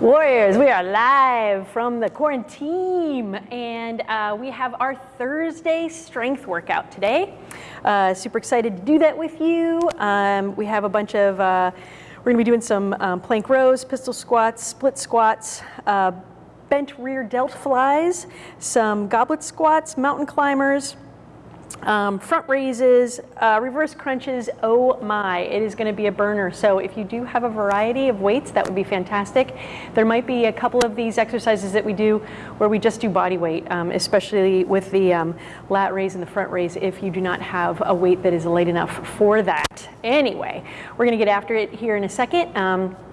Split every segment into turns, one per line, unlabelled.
Warriors, we are live from the quarantine and uh, we have our Thursday strength workout today. Uh, super excited to do that with you. Um, we have a bunch of, uh, we're gonna be doing some um, plank rows, pistol squats, split squats, uh, bent rear delt flies, some goblet squats, mountain climbers, um, front raises, uh, reverse crunches, oh my, it is gonna be a burner. So if you do have a variety of weights, that would be fantastic. There might be a couple of these exercises that we do where we just do body weight, um, especially with the um, lat raise and the front raise if you do not have a weight that is light enough for that. Anyway, we're gonna get after it here in a second.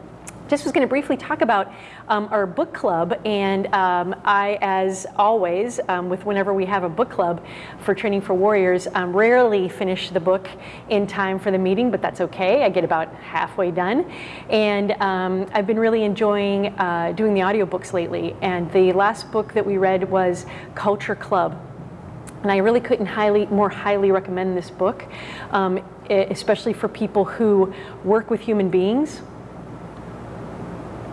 Just was going to briefly talk about um, our book club and um, I, as always, um, with whenever we have a book club for Training for Warriors, um, rarely finish the book in time for the meeting, but that's okay. I get about halfway done. And um, I've been really enjoying uh, doing the audiobooks lately. And the last book that we read was Culture Club. And I really couldn't highly, more highly recommend this book, um, especially for people who work with human beings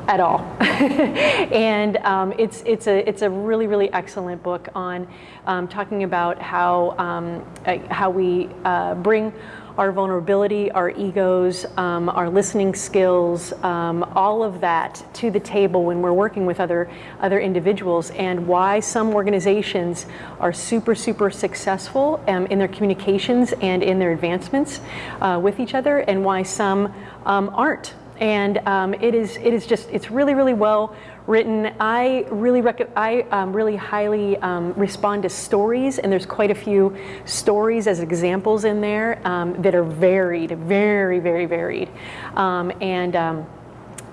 at all. and um, it's, it's, a, it's a really, really excellent book on um, talking about how, um, uh, how we uh, bring our vulnerability, our egos, um, our listening skills, um, all of that to the table when we're working with other, other individuals and why some organizations are super, super successful um, in their communications and in their advancements uh, with each other and why some aren't and um, it is it is just it's really really well written. I really I um, really highly um, respond to stories, and there's quite a few stories as examples in there um, that are varied, very very varied, um, and um,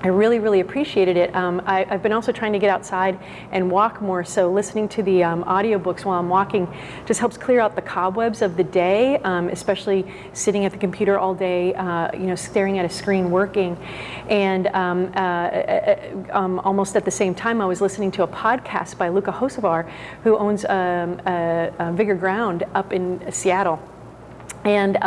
I really, really appreciated it. Um, I, have been also trying to get outside and walk more, so listening to the um, audiobooks while I'm walking just helps clear out the cobwebs of the day, um, especially sitting at the computer all day, uh, you know, staring at a screen working. And um, uh, uh, um, almost at the same time, I was listening to a podcast by Luka Hocevar, who owns um, Vigor Ground up in Seattle. And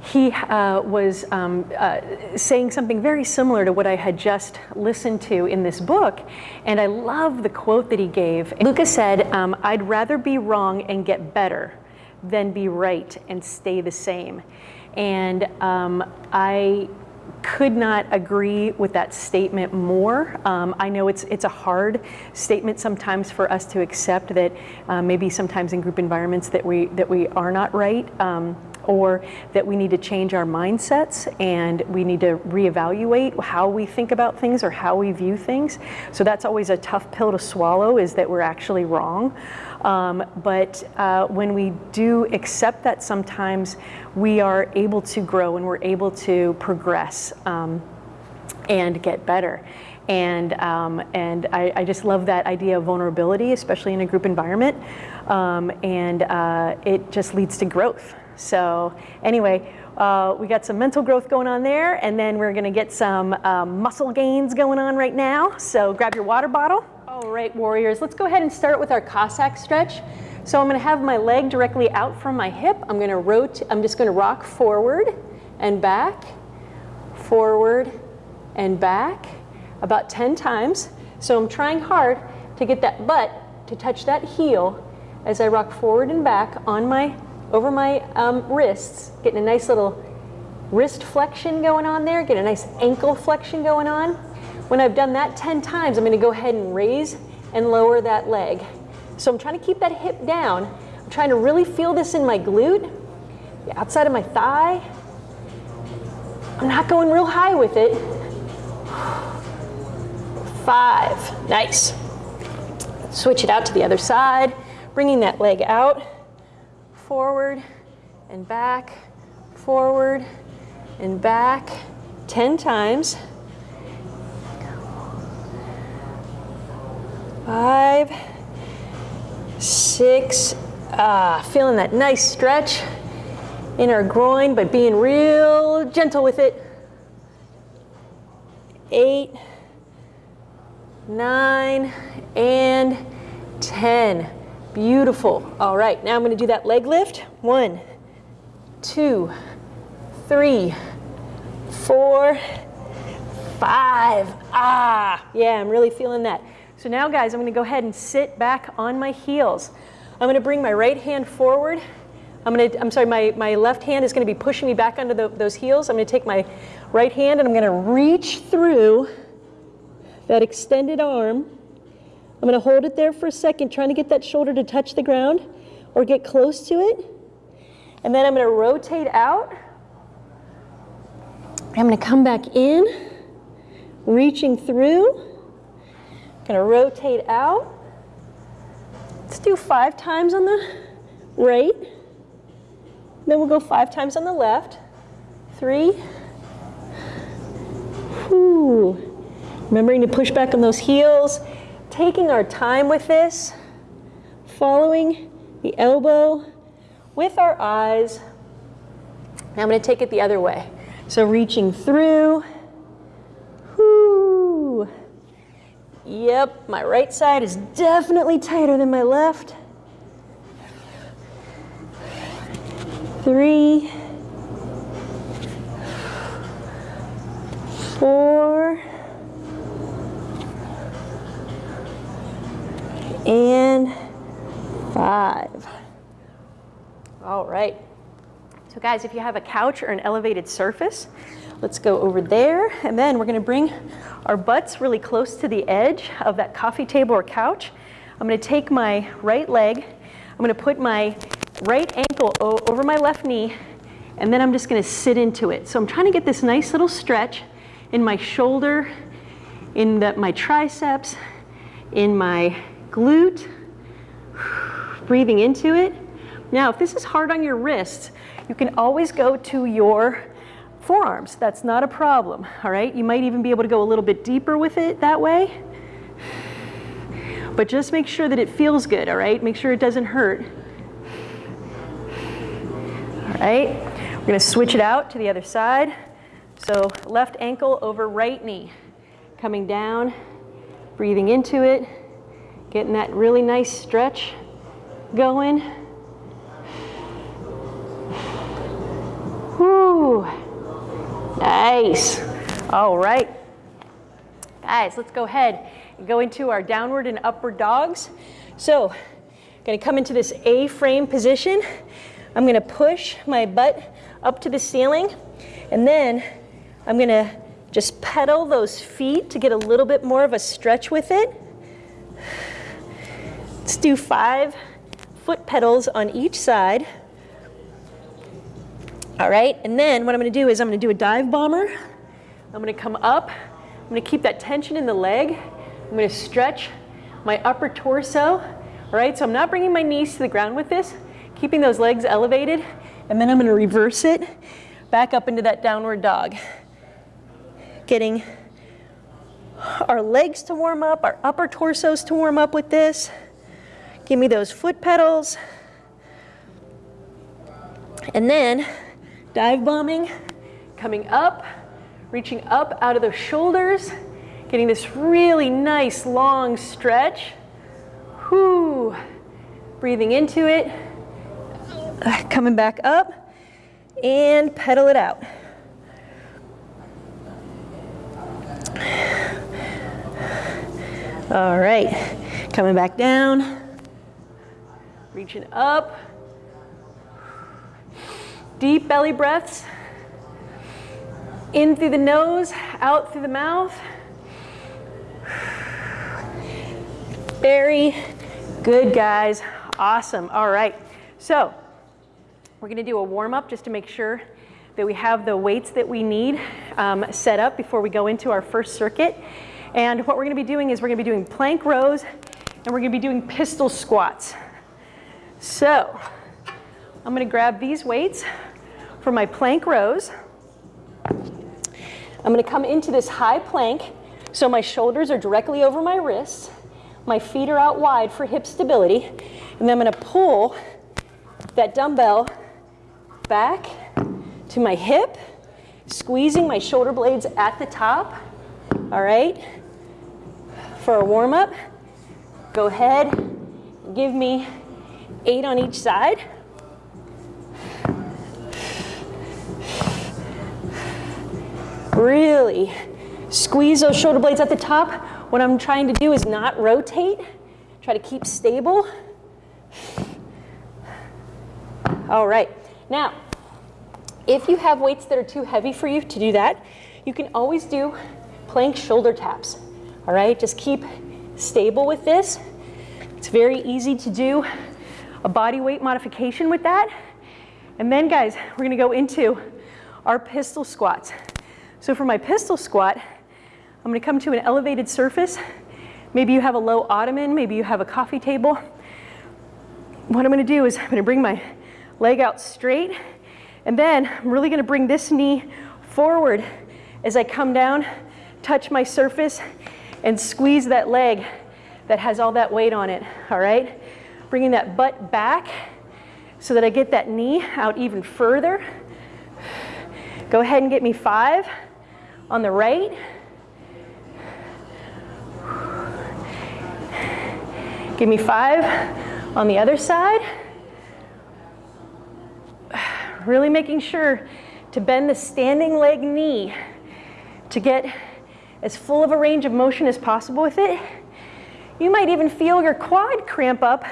he uh, was um, uh, saying something very similar to what I had just listened to in this book. And I love the quote that he gave. Lucas said, um, I'd rather be wrong and get better than be right and stay the same. And um, I could not agree with that statement more. Um, I know it's it's a hard statement sometimes for us to accept that uh, maybe sometimes in group environments that we that we are not right. Um, or that we need to change our mindsets and we need to reevaluate how we think about things or how we view things. So that's always a tough pill to swallow is that we're actually wrong. Um, but uh, when we do accept that sometimes we are able to grow and we're able to progress um, and get better. And, um, and I, I, just love that idea of vulnerability, especially in a group environment. Um, and uh, it just leads to growth. So anyway, uh, we got some mental growth going on there, and then we're gonna get some um, muscle gains going on right now. So grab your water bottle. All right, warriors, let's go ahead and start with our Cossack stretch. So I'm gonna have my leg directly out from my hip. I'm gonna rotate, I'm just gonna rock forward and back, forward and back, about 10 times. So I'm trying hard to get that butt to touch that heel as I rock forward and back on my over my um, wrists, getting a nice little wrist flexion going on there, get a nice ankle flexion going on. When I've done that 10 times, I'm gonna go ahead and raise and lower that leg. So I'm trying to keep that hip down. I'm trying to really feel this in my glute, the outside of my thigh. I'm not going real high with it. Five, nice. Switch it out to the other side, bringing that leg out forward and back, forward and back 10 times. Five, six, ah, feeling that nice stretch in our groin, but being real gentle with it. Eight, nine, and 10. Beautiful. All right, now I'm going to do that leg lift. One, two, three, four, five. Ah, Ah, yeah, I'm really feeling that. So now guys, I'm gonna go ahead and sit back on my heels. I'm gonna bring my right hand forward. I'm gonna, I'm sorry, my, my left hand is gonna be pushing me back under the, those heels. I'm gonna take my right hand and I'm gonna reach through that extended arm. I'm gonna hold it there for a second, trying to get that shoulder to touch the ground or get close to it. And then I'm gonna rotate out. I'm gonna come back in, reaching through. I'm Gonna rotate out. Let's do five times on the right. Then we'll go five times on the left. Three. Whew. Remembering to push back on those heels, taking our time with this, following the elbow with our eyes. Now I'm going to take it the other way. So reaching through. Whoo. Yep, my right side is definitely tighter than my left. Three. Four. And five. All right. So guys, if you have a couch or an elevated surface, let's go over there. And then we're gonna bring our butts really close to the edge of that coffee table or couch. I'm gonna take my right leg, I'm gonna put my right ankle over my left knee, and then I'm just gonna sit into it. So I'm trying to get this nice little stretch in my shoulder, in the, my triceps, in my glute, breathing into it. Now, if this is hard on your wrists, you can always go to your forearms. That's not a problem, all right? You might even be able to go a little bit deeper with it that way. But just make sure that it feels good, all right? Make sure it doesn't hurt. All right, we're gonna switch it out to the other side. So left ankle over right knee. Coming down, breathing into it, getting that really nice stretch going. Whew. Nice. All right. Guys, let's go ahead and go into our downward and upward dogs. So, gonna come into this A-frame position. I'm gonna push my butt up to the ceiling, and then I'm gonna just pedal those feet to get a little bit more of a stretch with it. Let's do five foot pedals on each side. All right, and then what I'm gonna do is I'm gonna do a dive bomber. I'm gonna come up, I'm gonna keep that tension in the leg. I'm gonna stretch my upper torso. All right, so I'm not bringing my knees to the ground with this, keeping those legs elevated, and then I'm gonna reverse it back up into that downward dog. Getting our legs to warm up, our upper torsos to warm up with this. Give me those foot pedals. And then dive bombing, coming up, reaching up out of the shoulders, getting this really nice long stretch. Whoo, breathing into it, uh, coming back up, and pedal it out. All right, coming back down, reaching up, Deep belly breaths. In through the nose, out through the mouth. Very good, guys. Awesome. All right. So we're going to do a warm up just to make sure that we have the weights that we need um, set up before we go into our first circuit. And what we're going to be doing is we're going to be doing plank rows and we're going to be doing pistol squats. So I'm going to grab these weights for my plank rows. I'm going to come into this high plank so my shoulders are directly over my wrists. My feet are out wide for hip stability. And then I'm going to pull that dumbbell back to my hip, squeezing my shoulder blades at the top. All right. For a warm up, go ahead, give me eight on each side. Really Squeeze those shoulder blades at the top. What I'm trying to do is not rotate. Try to keep stable. All right. Now, if you have weights that are too heavy for you to do that, you can always do plank shoulder taps. All right, just keep stable with this. It's very easy to do a body weight modification with that. And then guys, we're gonna go into our pistol squats. So for my pistol squat, I'm gonna come to an elevated surface. Maybe you have a low ottoman, maybe you have a coffee table. What I'm gonna do is I'm gonna bring my leg out straight, and then I'm really gonna bring this knee forward as I come down, touch my surface, and squeeze that leg that has all that weight on it, all right? Bringing that butt back so that I get that knee out even further. Go ahead and get me five on the right. Give me five on the other side. Really making sure to bend the standing leg knee to get as full of a range of motion as possible with it. You might even feel your quad cramp up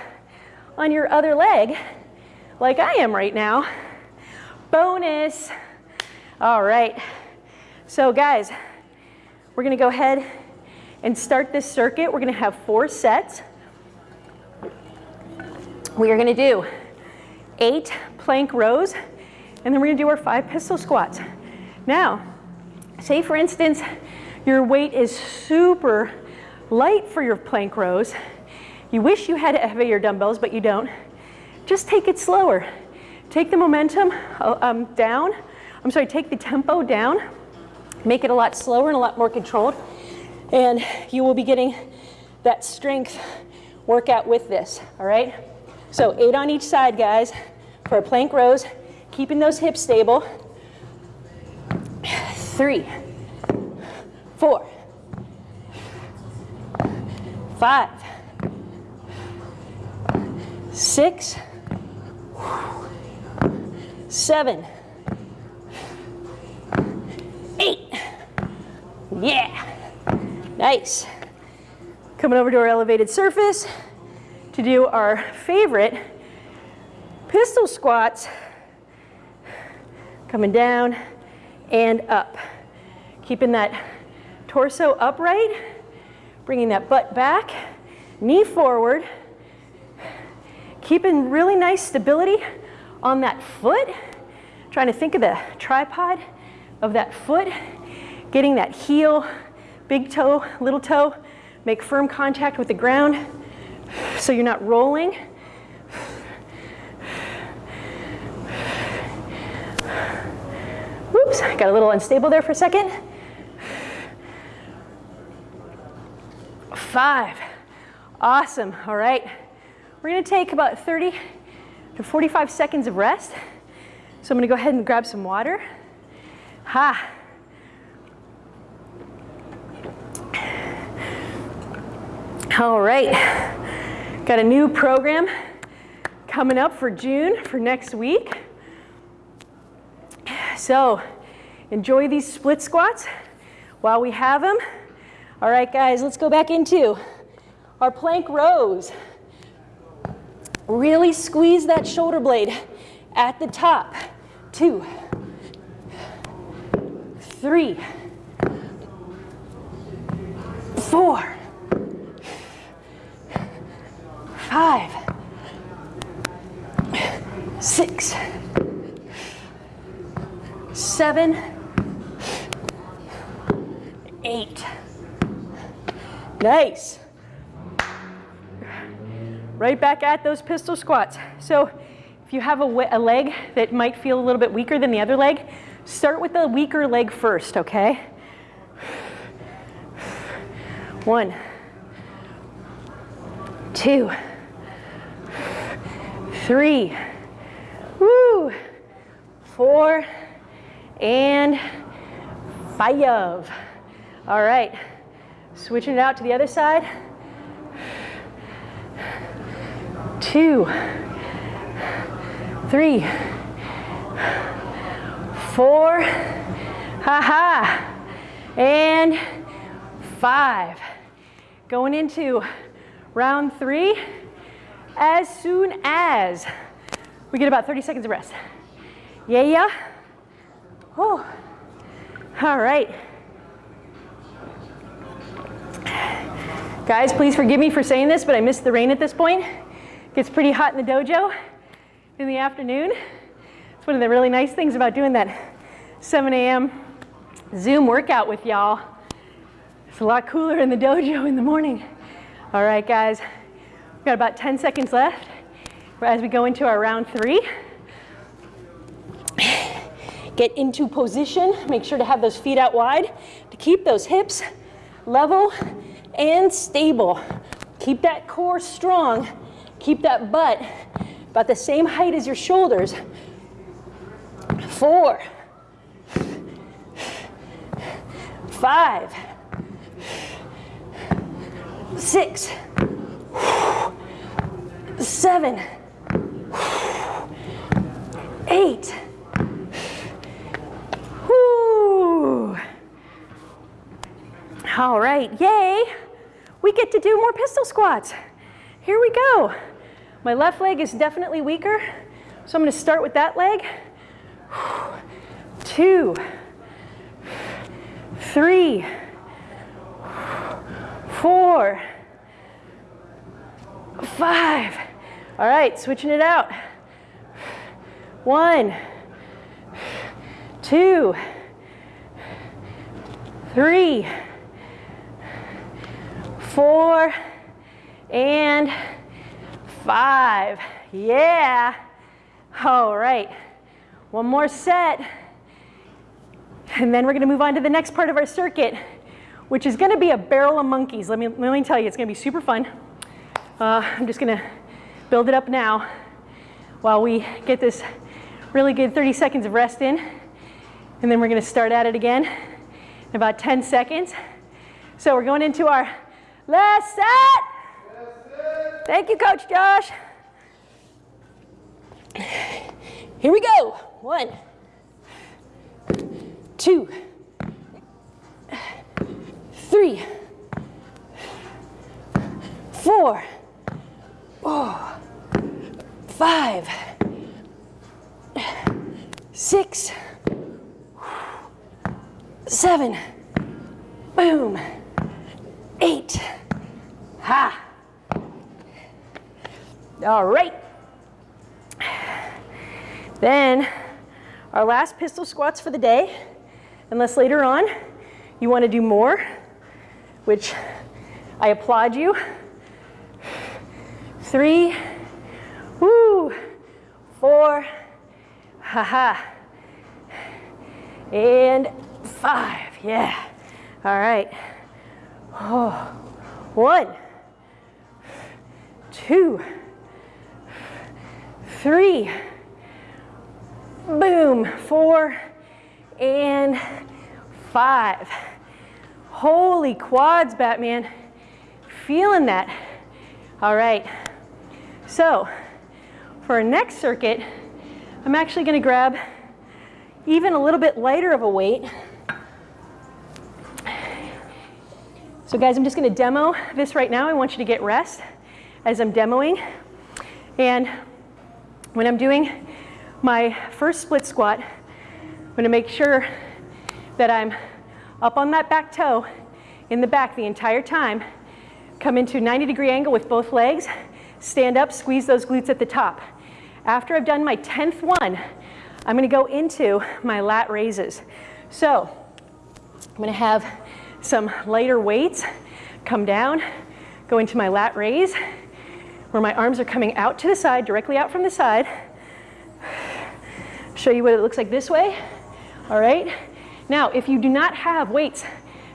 on your other leg, like I am right now. Bonus. All right. So guys, we're gonna go ahead and start this circuit. We're gonna have four sets. We are gonna do eight plank rows, and then we're gonna do our five pistol squats. Now, say for instance, your weight is super light for your plank rows. You wish you had heavier dumbbells, but you don't. Just take it slower. Take the momentum uh, um, down. I'm sorry, take the tempo down. Make it a lot slower and a lot more controlled. And you will be getting that strength workout with this, all right? So eight on each side, guys, for plank rows, keeping those hips stable. Three, four, five, six, seven, eight. Yeah, nice. Coming over to our elevated surface to do our favorite pistol squats. Coming down and up. Keeping that torso upright, bringing that butt back, knee forward, keeping really nice stability on that foot, trying to think of the tripod of that foot, getting that heel, big toe, little toe, make firm contact with the ground so you're not rolling. Whoops, got a little unstable there for a second. Five. Awesome. All right. We're to take about 30 to 45 seconds of rest. So I'm to go ahead and grab some water. Ha. All right. Got a new program coming up for June for next week. So enjoy these split squats while we have them. All right, guys, let's go back into our plank rows. Really squeeze that shoulder blade at the top. Two, three, four, five, six, seven, eight. Nice. Right back at those pistol squats. So if you have a, a, leg that might feel a little bit weaker than the other leg, start with the weaker leg first, okay? One, two, three, woo, four, and five. All right. Switching it out to the other side. Two, three, four, ha ha. and five. Going into round three as soon as we get about 30 seconds of rest. Yeah, yeah. Oh, all right. Guys, please forgive me for saying this, but I missed the rain at this point. Gets pretty hot in the dojo in the afternoon. It's one of the really nice things about doing that 7 a.m. Zoom workout with y'all. It's a lot cooler in the dojo in the morning. All right, guys, we've got about 10 seconds left as we go into our round three. Get into position. Make sure to have those feet out wide to keep those hips level and stable. Keep that core strong. Keep that butt about the same height as your shoulders. Four, five, six, seven, eight. Whoo. All right, yay we get to do more pistol squats. Here we go. My left leg is definitely weaker, so I'm gonna start with that leg. Two, three, four, five. All right, switching it out. One, two, three, four, and five. Yeah. All right. One more set. And then we're going to move on to the next part of our circuit, which is going to be a barrel of monkeys. Let me, let me tell you, it's going to be super fun. Uh, I'm just going to build it up now while we get this really good 30 seconds of rest in. And then we're going to start at it again in about 10 seconds. So we're going into our Last set. Thank you, Coach Josh. Here we go. One, two, three, four, oh, five, six, seven, boom eight. Ha. All right. Then our last pistol squats for the day, unless later on you want to do more, which I applaud you. Three, woo, four, haha, and five, yeah. All right. Oh, one, two, three, boom, four, and five. Holy quads, Batman. Feeling that. All right. So for our next circuit, I'm actually going to grab even a little bit lighter of a weight. So guys, I'm just gonna demo this right now. I want you to get rest as I'm demoing. And when I'm doing my first split squat, I'm gonna make sure that I'm up on that back toe in the back the entire time. Come into 90 degree angle with both legs, stand up, squeeze those glutes at the top. After I've done my 10th one, I'm gonna go into my lat raises. So I'm gonna have some lighter weights, come down, go into my lat raise, where my arms are coming out to the side, directly out from the side. Show you what it looks like this way. All right. Now, if you do not have weights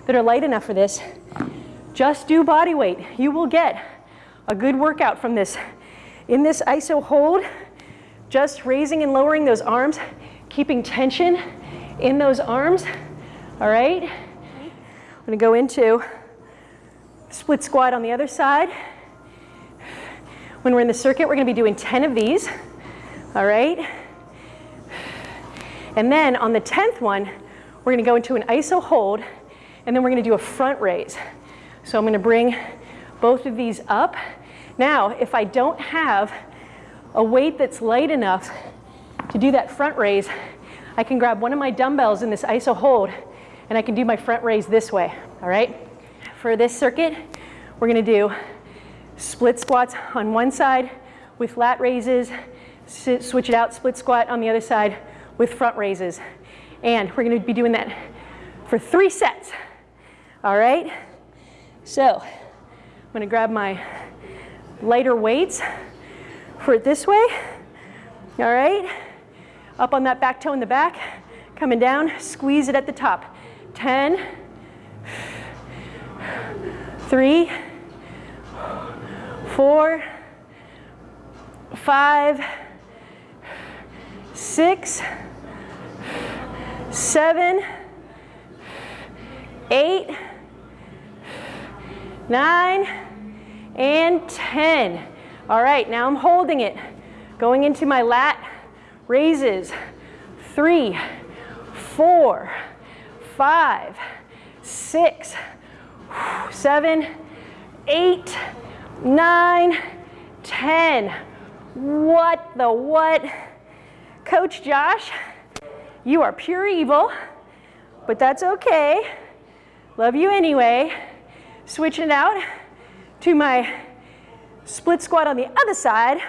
that are light enough for this, just do body weight. You will get a good workout from this. In this iso hold, just raising and lowering those arms, keeping tension in those arms, all right? I'm gonna go into split squat on the other side. When we're in the circuit, we're gonna be doing 10 of these, all right? And then on the 10th one, we're gonna go into an iso hold, and then we're gonna do a front raise. So I'm gonna bring both of these up. Now, if I don't have a weight that's light enough to do that front raise, I can grab one of my dumbbells in this iso hold and I can do my front raise this way, all right? For this circuit, we're gonna do split squats on one side with lat raises, switch it out, split squat on the other side with front raises. And we're gonna be doing that for three sets, all right? So I'm gonna grab my lighter weights for it this way, all right? Up on that back toe in the back, coming down, squeeze it at the top. 10, three, four, five, six, seven, eight, nine, and 10. All right, now I'm holding it. Going into my lat raises. Three, four, five, six, seven, eight, nine, ten. What the what? Coach Josh, you are pure evil, but that's okay. Love you anyway. Switching it out to my split squat on the other side.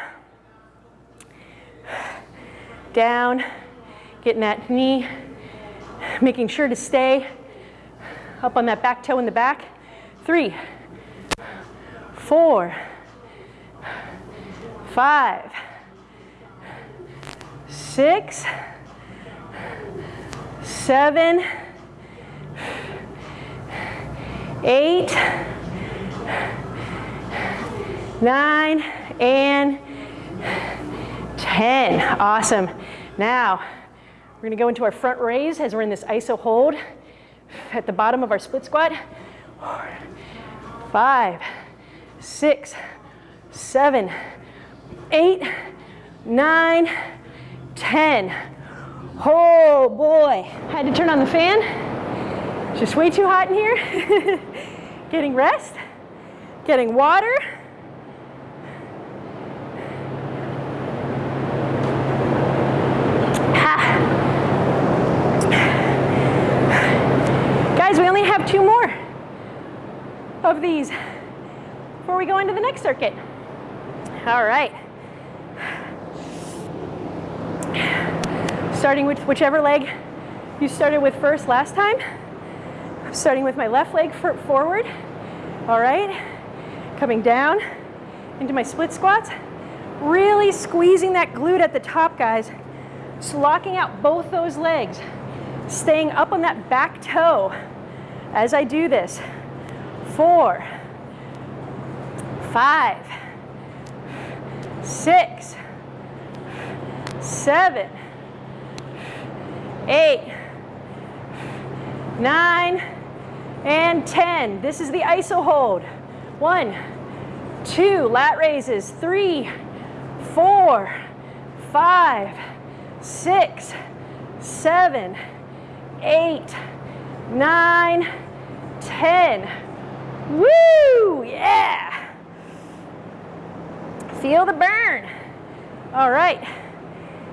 Down, getting that knee, making sure to stay up on that back toe in the back. Three, four, five, six, seven, eight, nine, and 10. Awesome. Now, we're gonna go into our front raise as we're in this iso hold at the bottom of our split squat. Five, six, seven, eight, nine, ten. Oh boy, had to turn on the fan. It's just way too hot in here. getting rest, getting water. Guys, we only have two more of these we go into the next circuit. All right. Starting with whichever leg you started with first last time. Starting with my left leg forward. All right. Coming down into my split squats. Really squeezing that glute at the top, guys. Just locking out both those legs. Staying up on that back toe as I do this. Four, five, six, seven, eight, nine, and 10. This is the iso hold. One, two, lat raises, three, four, five, six, seven, eight, nine, 10. Woo, yeah. Feel the burn. All right,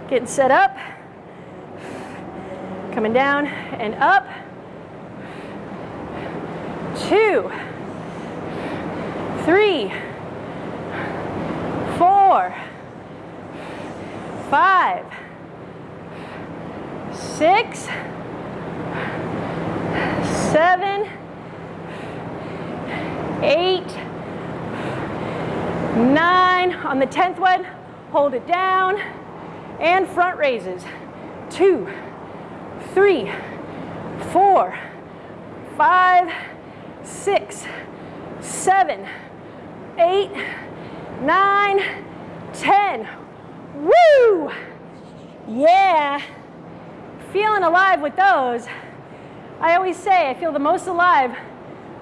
getting set up. Coming down and up. Two, three, four, five, six, seven, eight, nine. On the 10th one, hold it down. And front raises. Two, three, four, five, six, seven, eight, nine, ten. Woo! Yeah. Feeling alive with those. I always say I feel the most alive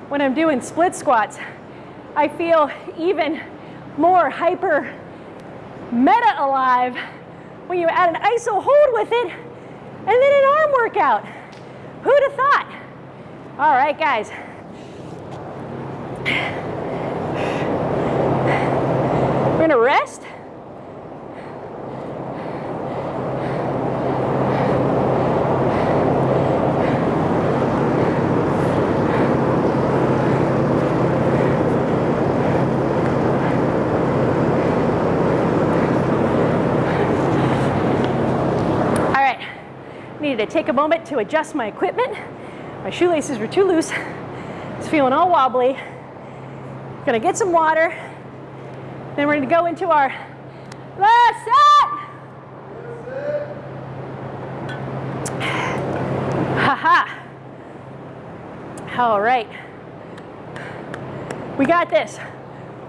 when I'm doing split squats. I feel even more hyper meta alive when you add an iso hold with it and then an arm workout. Who'd have thought? All right, guys. We're gonna rest. All right, needed to take a moment to adjust my equipment. My shoelaces were too loose. It's feeling all wobbly. Gonna get some water. Then we're gonna go into our last set. Ha ha. All right. We got this.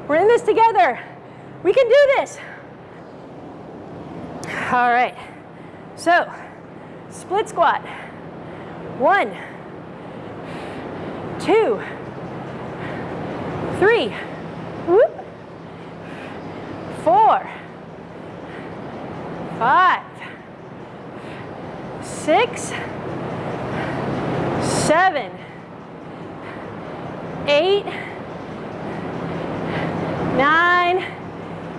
We're in this together. We can do this. All right. So, split squat. One, two, three, whoop, four, five, six, seven, eight, nine,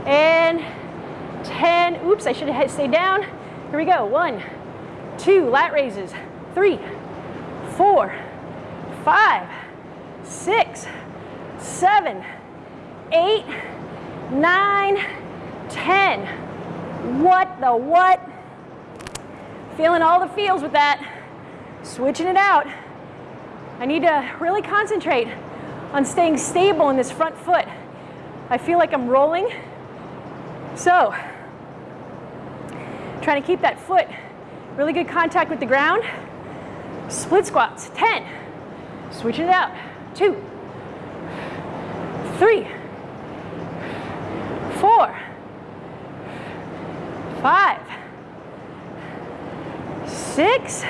and 10. Oops, I should have stayed down. Here we go. One, two, lat raises. Three, four, five, six, seven, eight, nine, ten. What the what? Feeling all the feels with that. Switching it out. I need to really concentrate on staying stable in this front foot. I feel like I'm rolling. So, trying to keep that foot really good contact with the ground. Split squats, 10. Switching it out, two, three, four, five, six,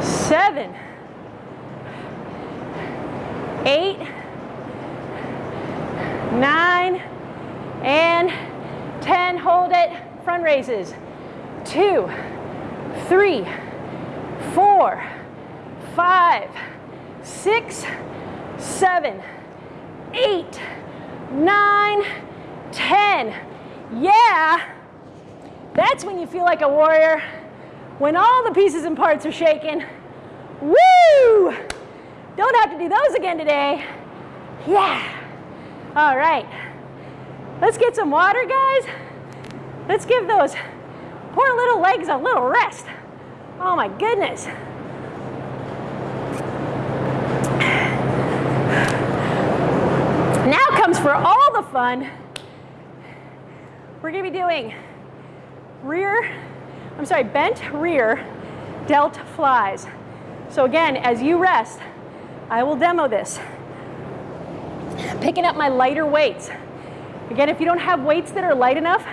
seven, eight, nine, and 10. Hold it. Front raises. Two, three, four, five, six, seven, eight, nine, ten. Yeah, that's when you feel like a warrior. When all the pieces and parts are shaking. Woo! Don't have to do those again today. Yeah. All right. Let's get some water, guys. Let's give those poor little legs a little rest. Oh my goodness. Now comes for all the fun. We're gonna be doing rear, I'm sorry, bent rear delt flies. So again, as you rest, I will demo this. Picking up my lighter weights. Again, if you don't have weights that are light enough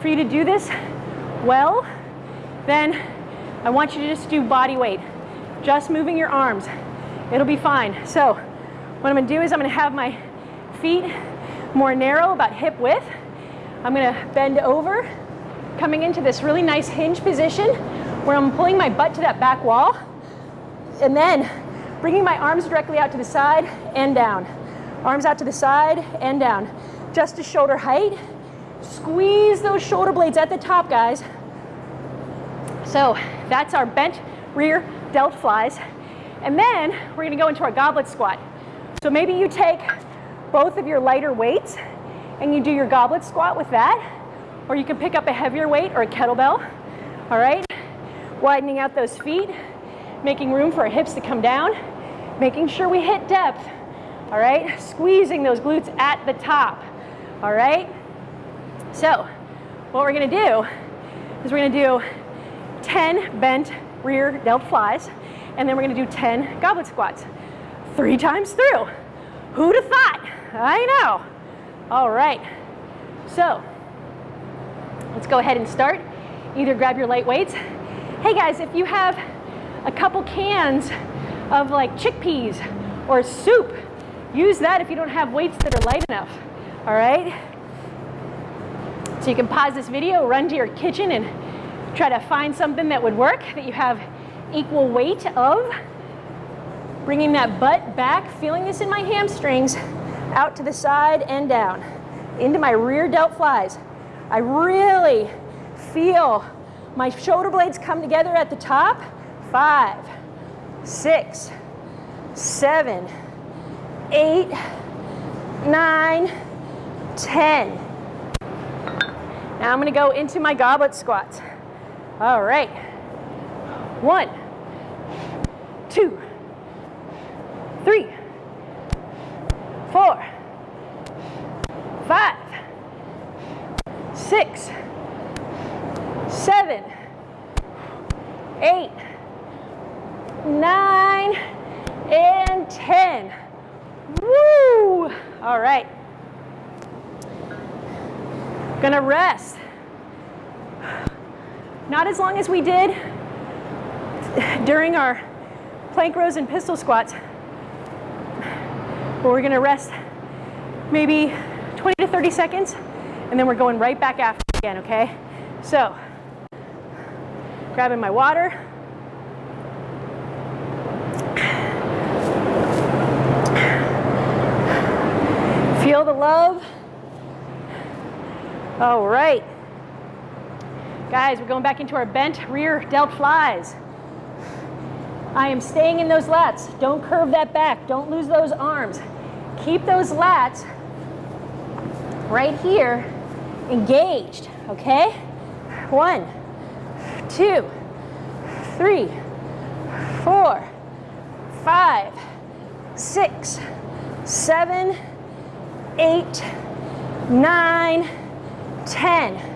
for you to do this well, then I want you to just do body weight. Just moving your arms. It'll be fine. So what I'm gonna do is I'm gonna have my feet more narrow, about hip width. I'm gonna bend over, coming into this really nice hinge position where I'm pulling my butt to that back wall and then bringing my arms directly out to the side and down. Arms out to the side and down. Just to shoulder height. Squeeze those shoulder blades at the top, guys. So that's our bent rear delt flies. And then we're gonna go into our goblet squat. So maybe you take both of your lighter weights and you do your goblet squat with that. Or you can pick up a heavier weight or a kettlebell. All right? Widening out those feet, making room for our hips to come down, making sure we hit depth. All right? Squeezing those glutes at the top. All right? So, what we're gonna do is we're gonna do 10 bent rear delt flies, and then we're gonna do 10 goblet squats. Three times through. Who'd have thought? I know. All right. So, let's go ahead and start. Either grab your light weights. Hey guys, if you have a couple cans of like chickpeas or soup, use that if you don't have weights that are light enough. All right? So you can pause this video, run to your kitchen and try to find something that would work that you have equal weight of. Bringing that butt back, feeling this in my hamstrings, out to the side and down, into my rear delt flies. I really feel my shoulder blades come together at the top. Five, six, seven, eight, nine, ten. Now I'm gonna go into my goblet squats. All right. One, two, three, four, five, six, seven, eight, nine, and 10. Woo! All right. Gonna rest. Not as long as we did during our plank rows and pistol squats. But we're gonna rest maybe 20 to 30 seconds and then we're going right back after again, okay? So, grabbing my water. Feel the love. All right. Guys, we're going back into our bent rear delt flies. I am staying in those lats. Don't curve that back. Don't lose those arms. Keep those lats right here engaged, okay? One, two, three, four, five, six, seven, eight, nine, ten.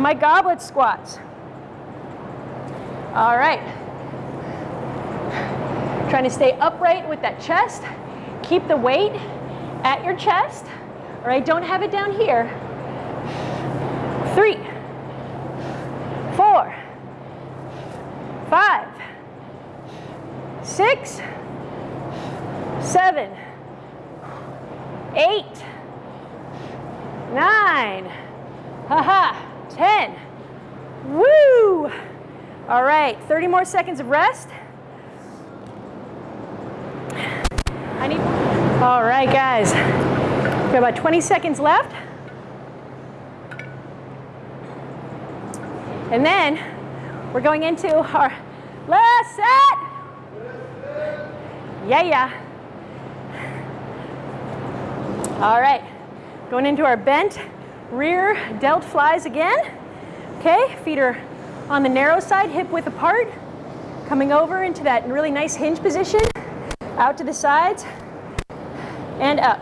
My goblet squats. All right. Trying to stay upright with that chest. Keep the weight at your chest. All right, don't have it down here. Three, four, five, six, seven, eight, nine, haha, 10. Woo! All right, 30 more seconds of rest. I need, all right, guys. We have about 20 seconds left. And then we're going into our last set. Yeah, yeah. All right, going into our bent rear delt flies again. Okay, feet are on the narrow side, hip width apart. Coming over into that really nice hinge position. Out to the sides and up.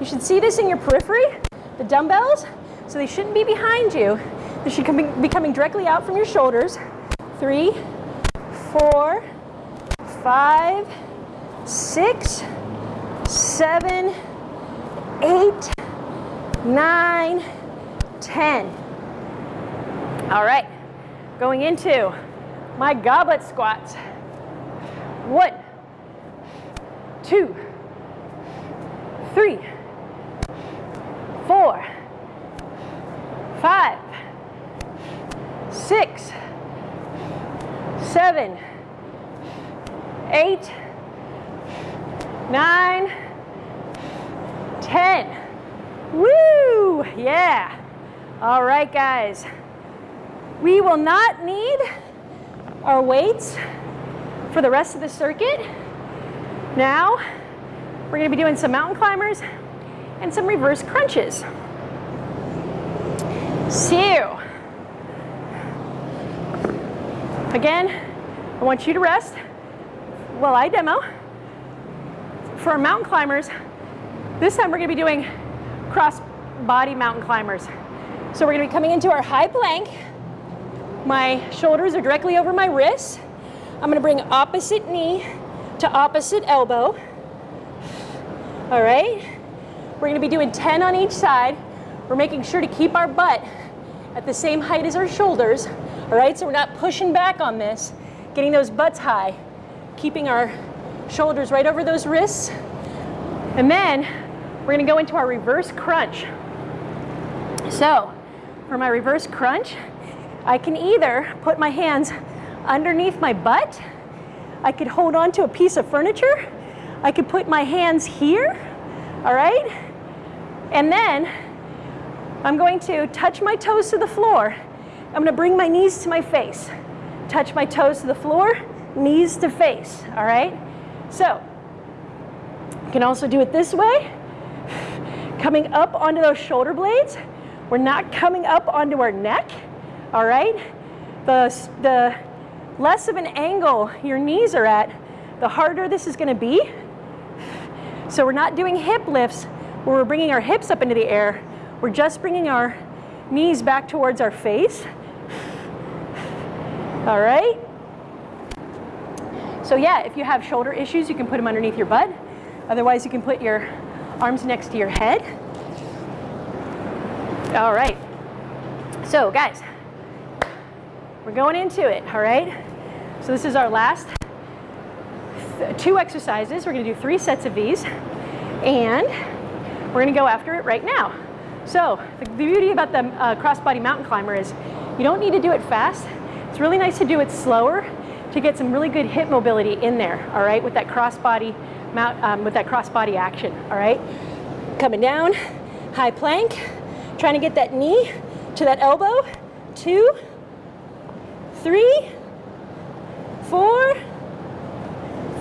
You should see this in your periphery, the dumbbells, so they shouldn't be behind you. They should be coming directly out from your shoulders. Three, four, five, six, seven, eight, nine, ten. All right, going into my goblet squats. One, two, three, four, five, six, seven, eight, nine, ten. Woo! Yeah. All right, guys. We will not need our weights for the rest of the circuit. Now, we're gonna be doing some mountain climbers and some reverse crunches. So, again, I want you to rest while I demo. For our mountain climbers, this time we're gonna be doing cross body mountain climbers. So we're gonna be coming into our high plank. My shoulders are directly over my wrists. I'm gonna bring opposite knee to opposite elbow. All right? We're gonna be doing 10 on each side. We're making sure to keep our butt at the same height as our shoulders. All right, so we're not pushing back on this, getting those butts high, keeping our shoulders right over those wrists. And then we're gonna go into our reverse crunch. So for my reverse crunch, I can either put my hands underneath my butt I could hold on to a piece of furniture. I could put my hands here, all right? And then I'm going to touch my toes to the floor. I'm going to bring my knees to my face. Touch my toes to the floor, knees to face, all right? So, you can also do it this way. Coming up onto those shoulder blades. We're not coming up onto our neck, all right? The, the less of an angle your knees are at, the harder this is gonna be. So we're not doing hip lifts where we're bringing our hips up into the air. We're just bringing our knees back towards our face. All right? So yeah, if you have shoulder issues, you can put them underneath your butt. Otherwise, you can put your arms next to your head. All right. So guys, we're going into it, all right? So this is our last two exercises. We're gonna do three sets of these and we're gonna go after it right now. So the, beauty about the uh, crossbody mountain climber is you don't need to do it fast. It's really nice to do it slower to get some really good hip mobility in there, all right, with that crossbody mount, um, with that crossbody action, all right? Coming down, high plank, Trying to get that knee to that elbow. Two, three, four,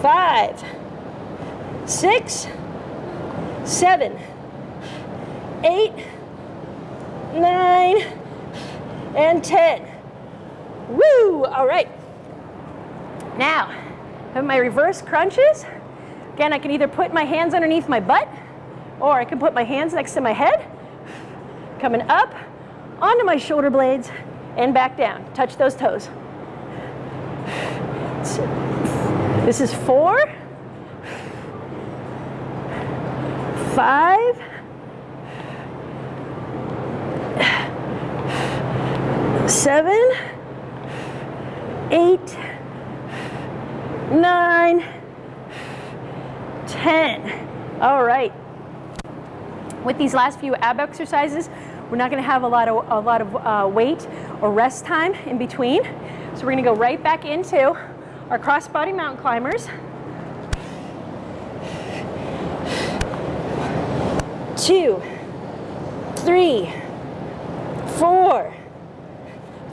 five, six, seven, eight, nine, and 10. Woo! All right. Now, have my reverse crunches. Again, I can either put my hands underneath my butt or I can put my hands next to my head coming up onto my shoulder blades and back down. Touch those toes. This is four, five, seven, eight, nine, ten. All right. With these last few ab exercises, we're not going to have a lot of, a lot of uh, weight or rest time in between. So we're going to go right back into our crossbody mountain climbers. Two, three, four,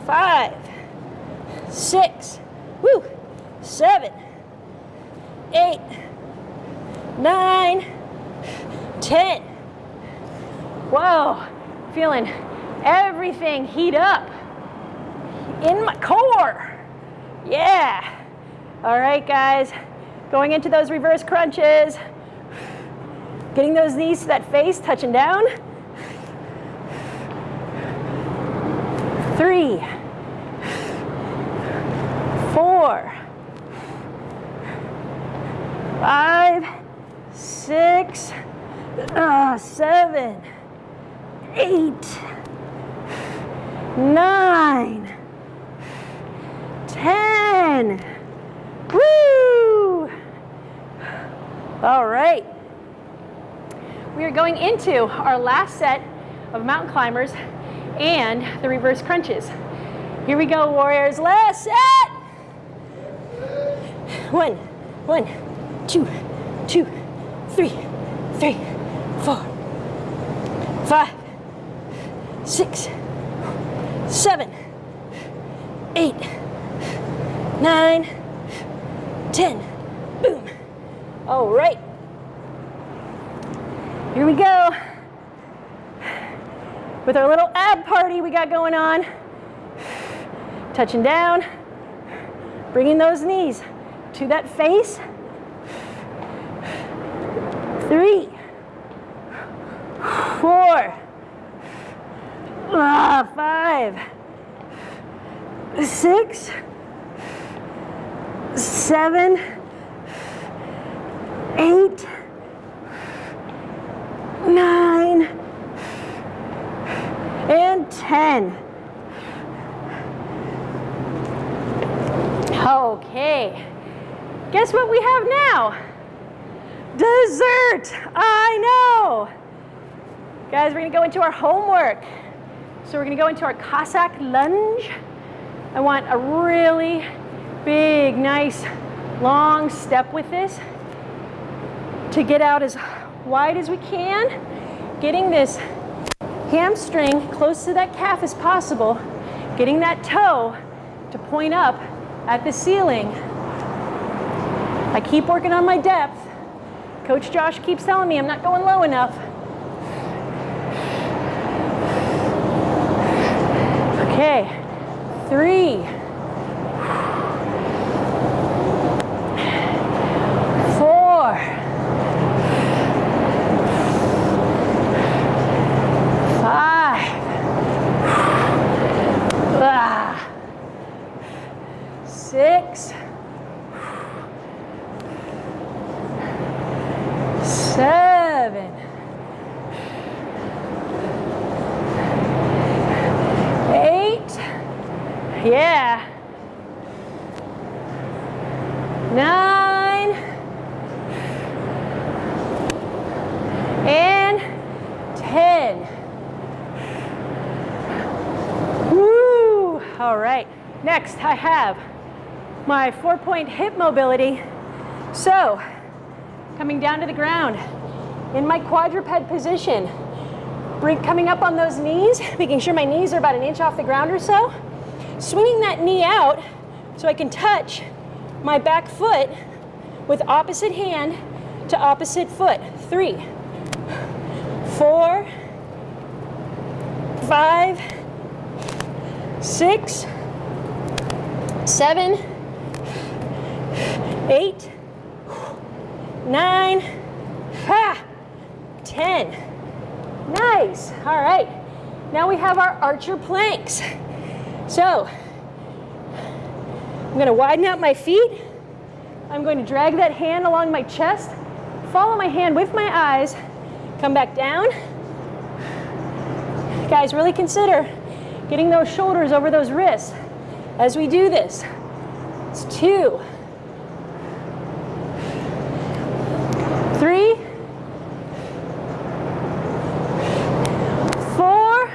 five, six, woo, seven, eight, nine, ten. Whoa, feeling everything heat up in my core. Yeah. All right, guys, going into those reverse crunches, getting those knees to that face, touching down. Three, four, five, six, uh, seven, eight, nine, ten. Woo! All right. We are going into our last set of mountain climbers and the reverse crunches. Here we go, warriors. Last set. One, one, two, two, three, three, four, five, six, seven, eight, nine, ten. Boom. All right. Here we go. With our little ab party we got going on. Touching down. Bringing those knees to that face. Three, four, Ah, five, six, seven, eight, nine, and 10. Okay, guess what we have now? Dessert, I know. Guys, we're gonna go into our homework. So we're gonna go into our Cossack lunge. I want a really big, nice long step with this to get out as wide as we can, getting this hamstring close to that calf as possible, getting that toe to point up at the ceiling. I keep working on my depth. Coach Josh keeps telling me I'm not going low enough. Okay, three. Four. Five. Ah. Six. Seven. Eight. Yeah. Nine. And ten. Woo! All right. Next, I have my four-point hip mobility. So, coming down to the ground in my quadruped position. Bring, coming up on those knees, making sure my knees are about an inch off the ground or so. Swinging that knee out so I can touch my back foot with opposite hand to opposite foot. Three, four, five, six, seven, eight, nine, ha, 10. Nice, all right. Now we have our archer planks. So, I'm gonna widen out my feet. I'm going to drag that hand along my chest, follow my hand with my eyes, come back down. Guys, really consider getting those shoulders over those wrists as we do this. It's two, three, four,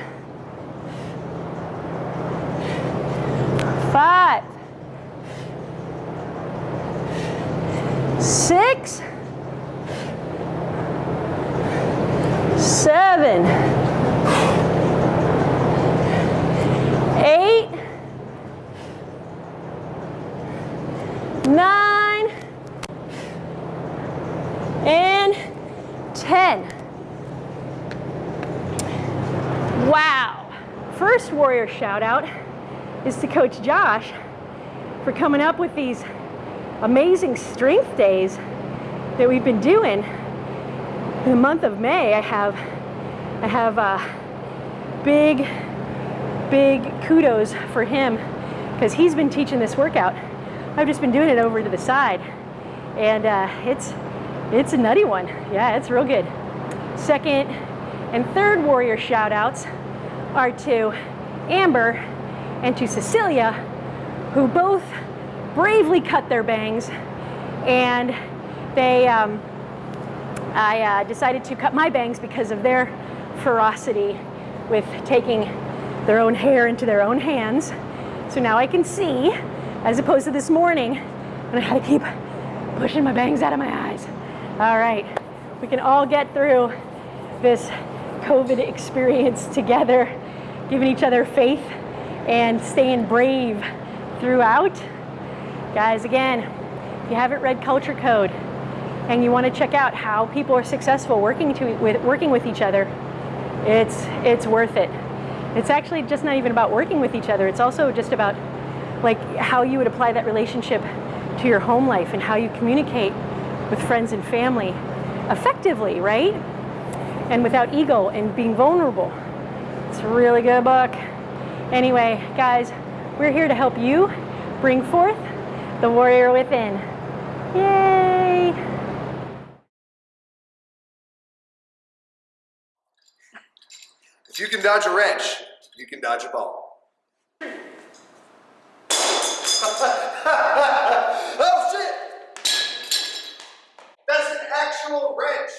five, six, seven, eight, nine, and 10. Wow. First warrior shout out is to Coach Josh for coming up with these amazing strength days that we've been doing. In the month of May, I have I have a big, big kudos for him because he's been teaching this workout. I've just been doing it over to the side, and uh, it's it's a nutty one. Yeah, it's real good. Second and third warrior shout outs are to Amber and to Cecilia, who both bravely cut their bangs and they um, I uh, decided to cut my bangs because of their ferocity with taking their own hair into their own hands. So now I can see, as opposed to this morning when I had to keep pushing my bangs out of my eyes. All right, we can all get through this COVID experience together, giving each other faith and staying brave throughout. Guys, again, if you haven't read Culture Code and you want to check out how people are successful working to, with working with each other, it's it's worth it. It's actually just not even about working with each other. It's also just about like how you would apply that relationship to your home life and how you communicate with friends and family effectively, right? And without ego and being vulnerable. It's a really good book. Anyway, guys, we're here to help you bring forth the warrior within. Yay!
If you can dodge a wrench, you can dodge a ball. oh shit! That's an actual wrench.